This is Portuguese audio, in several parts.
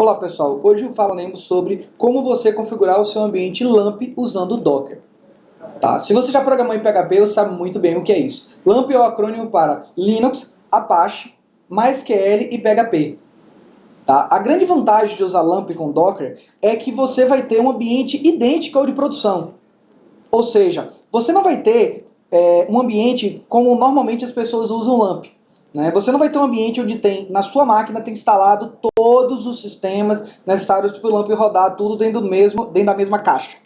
Olá pessoal, hoje falaremos sobre como você configurar o seu ambiente LAMP usando Docker. Tá? Se você já programou em PHP, você sabe muito bem o que é isso. LAMP é o acrônimo para Linux, Apache, MySQL e PHP. Tá? A grande vantagem de usar LAMP com Docker é que você vai ter um ambiente idêntico ao de produção. Ou seja, você não vai ter é, um ambiente como normalmente as pessoas usam LAMP. Né? Você não vai ter um ambiente onde tem, na sua máquina, tem instalado todos os sistemas necessários para o LAMP rodar tudo dentro, do mesmo, dentro da mesma caixa.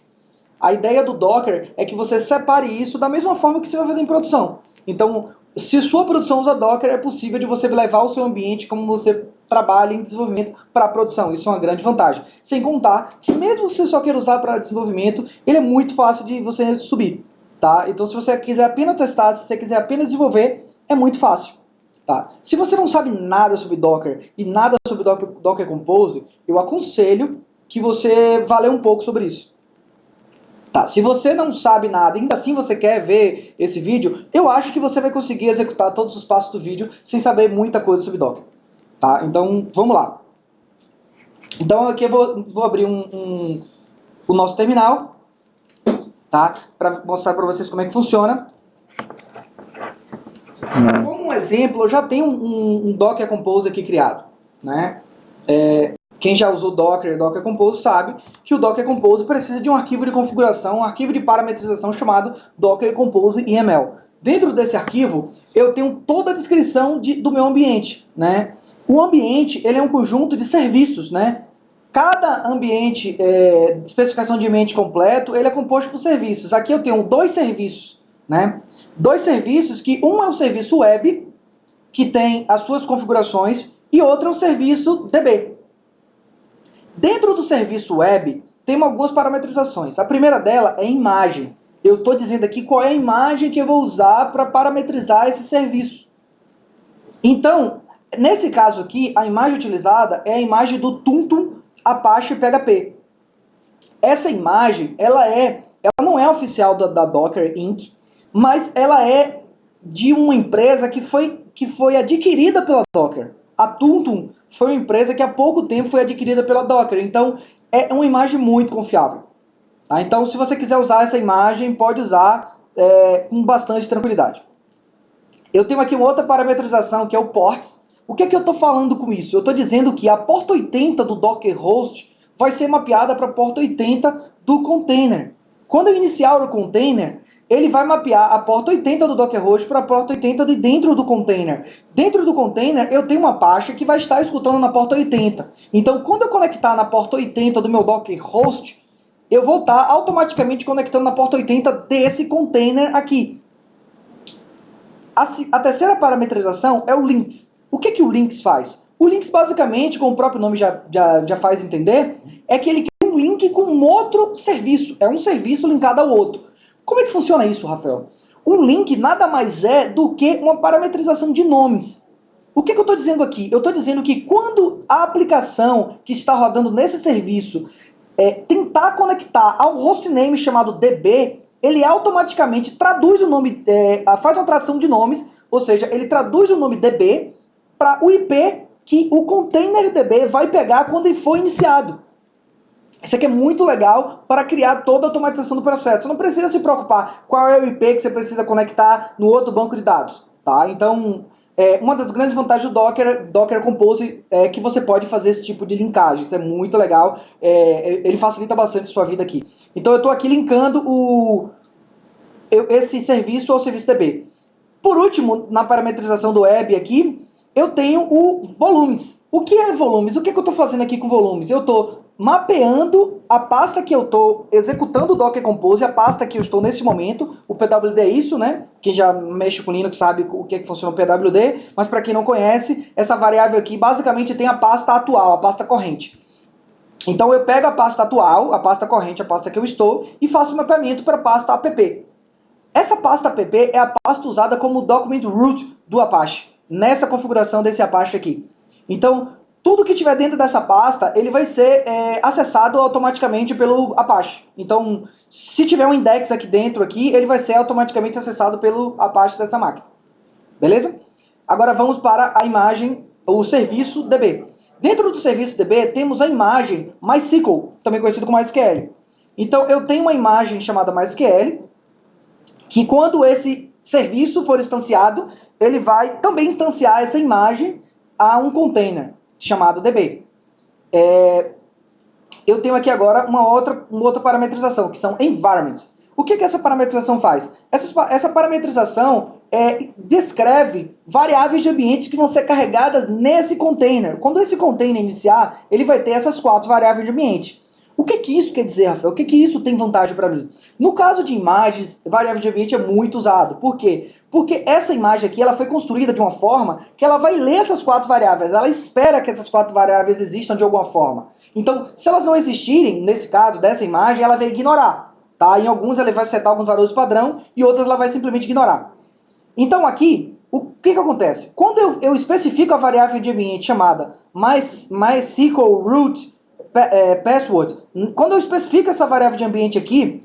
A ideia do Docker é que você separe isso da mesma forma que você vai fazer em produção. Então, se sua produção usa Docker, é possível de você levar o seu ambiente como você trabalha em desenvolvimento para produção. Isso é uma grande vantagem. Sem contar que mesmo se você só quer usar para desenvolvimento, ele é muito fácil de você subir. Tá? Então, se você quiser apenas testar, se você quiser apenas desenvolver, é muito fácil. Tá? Se você não sabe nada sobre Docker e nada sobre Docker, Docker Compose, eu aconselho que você vá ler um pouco sobre isso. Tá, se você não sabe nada, ainda assim você quer ver esse vídeo, eu acho que você vai conseguir executar todos os passos do vídeo sem saber muita coisa sobre Docker. Tá? Então, vamos lá. Então, aqui eu vou, vou abrir um, um, o nosso terminal, tá? Para mostrar para vocês como é que funciona. Um exemplo, eu já tenho um, um Docker Compose aqui criado. Né? É, quem já usou Docker e Docker Compose sabe que o Docker Compose precisa de um arquivo de configuração, um arquivo de parametrização chamado Docker Compose YML. Dentro desse arquivo, eu tenho toda a descrição de, do meu ambiente. Né? O ambiente ele é um conjunto de serviços. Né? Cada ambiente, é, especificação de ambiente completo, ele é composto por serviços. Aqui eu tenho dois serviços. Né? Dois serviços que um é o serviço web, que tem as suas configurações, e outro é o serviço DB. Dentro do serviço web, tem algumas parametrizações. A primeira dela é imagem. Eu estou dizendo aqui qual é a imagem que eu vou usar para parametrizar esse serviço. Então, nesse caso aqui, a imagem utilizada é a imagem do Tuntum Apache PHP. Essa imagem, ela é, ela não é oficial da, da Docker Inc., mas ela é de uma empresa que foi, que foi adquirida pela Docker. A Tuntum foi uma empresa que há pouco tempo foi adquirida pela Docker, então é uma imagem muito confiável. Tá? Então, se você quiser usar essa imagem, pode usar é, com bastante tranquilidade. Eu tenho aqui uma outra parametrização que é o ports. O que é que eu estou falando com isso? Eu estou dizendo que a porta 80 do Docker Host vai ser mapeada para a porta 80 do container. Quando eu iniciar o container, ele vai mapear a porta 80 do Docker Host para a porta 80 de dentro do container. Dentro do container, eu tenho uma pasta que vai estar escutando na porta 80. Então, quando eu conectar na porta 80 do meu Docker Host, eu vou estar automaticamente conectando na porta 80 desse container aqui. A, a terceira parametrização é o links. O que, que o links faz? O links, basicamente, como o próprio nome já, já, já faz entender, é que ele cria um link com outro serviço. É um serviço linkado ao outro. Como é que funciona isso, Rafael? Um link nada mais é do que uma parametrização de nomes. O que, que eu estou dizendo aqui? Eu estou dizendo que quando a aplicação que está rodando nesse serviço é, tentar conectar ao hostname chamado DB, ele automaticamente traduz o nome, é, faz uma tradução de nomes, ou seja, ele traduz o nome DB para o IP que o container DB vai pegar quando ele for iniciado. Isso aqui é muito legal para criar toda a automatização do processo. Você não precisa se preocupar qual é o IP que você precisa conectar no outro banco de dados. Tá? Então, é, uma das grandes vantagens do Docker, Docker Compose é que você pode fazer esse tipo de linkagem. Isso é muito legal. É, ele facilita bastante a sua vida aqui. Então, eu estou aqui linkando o, esse serviço ao serviço DB. Por último, na parametrização do web aqui, eu tenho o volumes. O que é volumes? O que, é que eu estou fazendo aqui com volumes? Eu estou mapeando a pasta que eu estou executando o Docker Compose, a pasta que eu estou nesse momento. O PWD é isso, né? Quem já mexe com Linux sabe o que, é que funciona o PWD, mas para quem não conhece, essa variável aqui basicamente tem a pasta atual, a pasta corrente. Então eu pego a pasta atual, a pasta corrente, a pasta que eu estou, e faço o mapeamento para a pasta app. Essa pasta app é a pasta usada como document root do Apache, nessa configuração desse Apache aqui. Então, tudo que tiver dentro dessa pasta, ele vai ser é, acessado automaticamente pelo Apache. Então, se tiver um index aqui dentro, aqui, ele vai ser automaticamente acessado pelo Apache dessa máquina. Beleza? Agora vamos para a imagem, o serviço DB. Dentro do serviço DB temos a imagem MySQL, também conhecido como MySQL. Então eu tenho uma imagem chamada MySQL, que quando esse serviço for instanciado, ele vai também instanciar essa imagem a um container chamado DB. É, eu tenho aqui agora uma outra, uma outra parametrização, que são environments. O que, que essa parametrização faz? Essa, essa parametrização é, descreve variáveis de ambiente que vão ser carregadas nesse container. Quando esse container iniciar, ele vai ter essas quatro variáveis de ambiente. O que, que isso quer dizer, Rafael? O que, que isso tem vantagem para mim? No caso de imagens, variável de ambiente é muito usado. Por quê? Porque essa imagem aqui ela foi construída de uma forma que ela vai ler essas quatro variáveis. Ela espera que essas quatro variáveis existam de alguma forma. Então, se elas não existirem, nesse caso dessa imagem, ela vai ignorar. Tá? Em alguns ela vai setar alguns valores padrão e outras ela vai simplesmente ignorar. Então aqui, o que, que acontece? Quando eu, eu especifico a variável de ambiente chamada MySQL root password, quando eu especifico essa variável de ambiente aqui,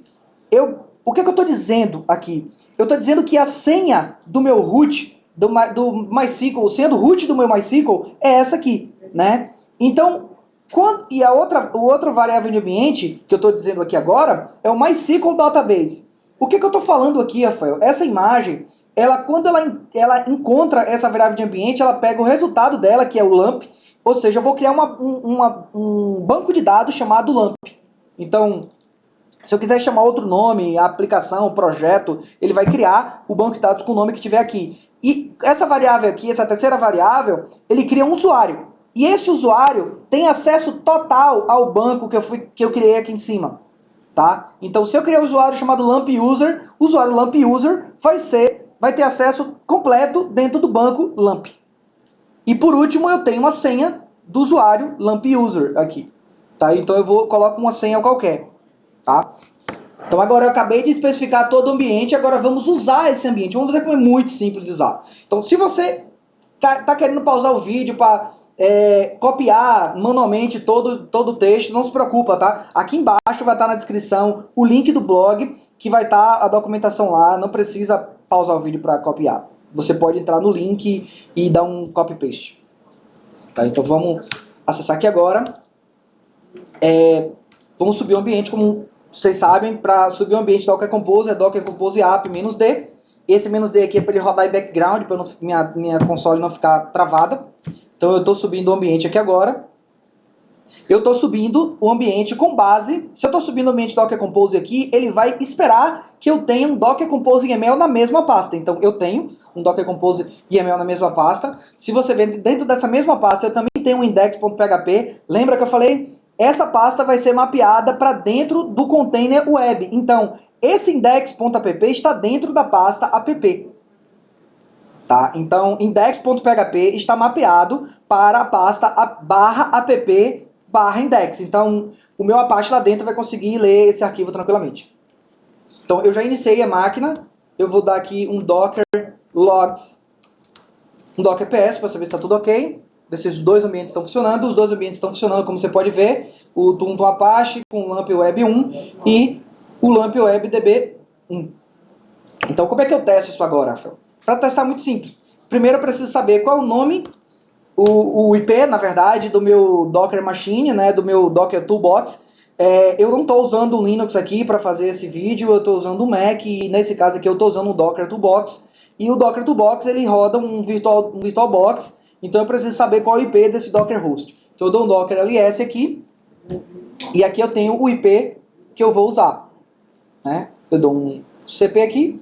eu, o que, que eu estou dizendo aqui? Eu estou dizendo que a senha do meu root, do, do MySQL, a senha do root do meu MySQL é essa aqui, né? Então, quando, e a outra, o outro variável de ambiente que eu estou dizendo aqui agora é o MySQL Database. O que, que eu estou falando aqui, Rafael? Essa imagem, ela quando ela, ela encontra essa variável de ambiente, ela pega o resultado dela, que é o LAMP, ou seja, eu vou criar uma, um, uma, um banco de dados chamado LAMP. Então, se eu quiser chamar outro nome, aplicação, projeto, ele vai criar o banco de dados com o nome que tiver aqui. E essa variável aqui, essa terceira variável, ele cria um usuário. E esse usuário tem acesso total ao banco que eu, fui, que eu criei aqui em cima. Tá? Então, se eu criar um usuário chamado LAMP User, o usuário LAMP User vai, ser, vai ter acesso completo dentro do banco LAMP. E por último, eu tenho uma senha do usuário LAMP User aqui. Tá? Então eu vou coloco uma senha qualquer. Tá? Então agora eu acabei de especificar todo o ambiente, agora vamos usar esse ambiente. Vamos ver como é muito simples de usar. Então se você tá, tá querendo pausar o vídeo para é, copiar manualmente todo, todo o texto, não se preocupa, tá? Aqui embaixo vai estar na descrição o link do blog, que vai estar a documentação lá, não precisa pausar o vídeo para copiar. Você pode entrar no link e dar um copy-paste. Tá? Então vamos acessar aqui agora. É, vamos subir o ambiente, como vocês sabem, para subir o ambiente Docker Compose, é Docker Compose app "-d". Esse "-d" aqui é para ele rodar em background, para minha, minha console não ficar travada. Então eu estou subindo o ambiente aqui agora eu estou subindo o ambiente com base, se eu estou subindo o ambiente Docker Compose aqui, ele vai esperar que eu tenha um Docker Compose YAML na mesma pasta. Então eu tenho um Docker Compose YAML na mesma pasta. Se você ver dentro dessa mesma pasta, eu também tenho um index.php. Lembra que eu falei? Essa pasta vai ser mapeada para dentro do container web. Então, esse index.app está dentro da pasta app. Tá? Então, index.php está mapeado para a pasta barra app barra index. Então, o meu Apache lá dentro vai conseguir ler esse arquivo tranquilamente. Então, eu já iniciei a máquina. Eu vou dar aqui um docker logs, um docker ps para saber se está tudo ok. Ver se os dois ambientes estão funcionando. Os dois ambientes estão funcionando, como você pode ver. O Tum Apache com o LAMP Web 1 e o LAMP Web DB 1. Então, como é que eu testo isso agora, Rafael? Para testar, muito simples. Primeiro, eu preciso saber qual é o nome o, o IP, na verdade, do meu Docker Machine, né, do meu Docker Toolbox. É, eu não estou usando o Linux aqui para fazer esse vídeo, eu estou usando o Mac e nesse caso aqui eu estou usando o Docker Toolbox. E o Docker Toolbox ele roda um, virtual, um VirtualBox, então eu preciso saber qual é o IP desse Docker host. Então eu dou um Docker LS aqui e aqui eu tenho o IP que eu vou usar. Né? Eu dou um CP aqui.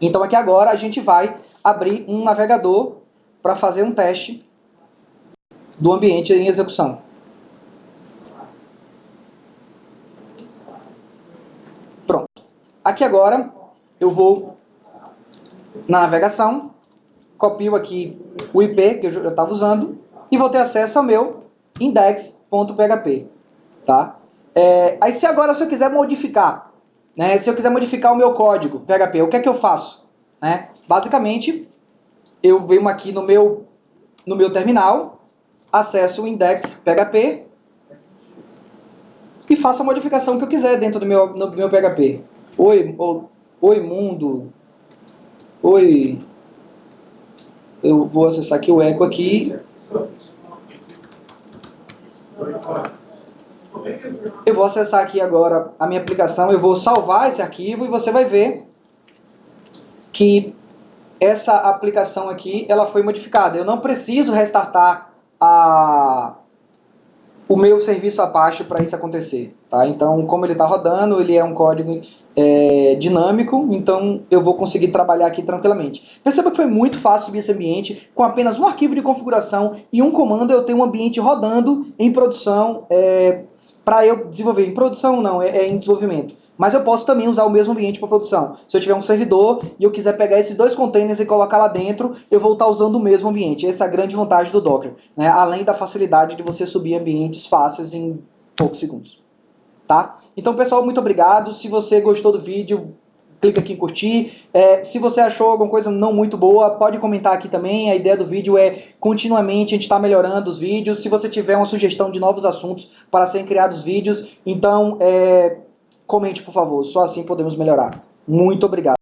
Então aqui agora a gente vai abrir um navegador para fazer um teste do ambiente em execução. Pronto. Aqui agora eu vou na navegação, copio aqui o IP que eu estava usando e vou ter acesso ao meu index.php. Tá? É, aí se agora se eu quiser modificar, né, se eu quiser modificar o meu código PHP, o que é que eu faço? Né? Basicamente, eu venho aqui no meu, no meu terminal, acesso o index PHP e faço a modificação que eu quiser dentro do meu, do meu PHP. Oi, oi mundo, oi, eu vou acessar aqui o eco aqui, Eu vou acessar aqui agora a minha aplicação, eu vou salvar esse arquivo e você vai ver que essa aplicação aqui ela foi modificada. Eu não preciso restartar a, o meu serviço Apache para isso acontecer. Tá? Então, como ele está rodando, ele é um código é, dinâmico, então eu vou conseguir trabalhar aqui tranquilamente. Perceba que foi muito fácil subir esse ambiente, com apenas um arquivo de configuração e um comando eu tenho um ambiente rodando em produção, é, para eu desenvolver em produção não, é, é em desenvolvimento. Mas eu posso também usar o mesmo ambiente para produção. Se eu tiver um servidor e eu quiser pegar esses dois containers e colocar lá dentro, eu vou estar usando o mesmo ambiente. Essa é a grande vantagem do Docker, né? além da facilidade de você subir ambientes fáceis em poucos segundos. Tá? Então, pessoal, muito obrigado. Se você gostou do vídeo, clica aqui em curtir. É, se você achou alguma coisa não muito boa, pode comentar aqui também. A ideia do vídeo é continuamente a gente estar tá melhorando os vídeos. Se você tiver uma sugestão de novos assuntos para serem criados vídeos, então é, comente, por favor. Só assim podemos melhorar. Muito obrigado.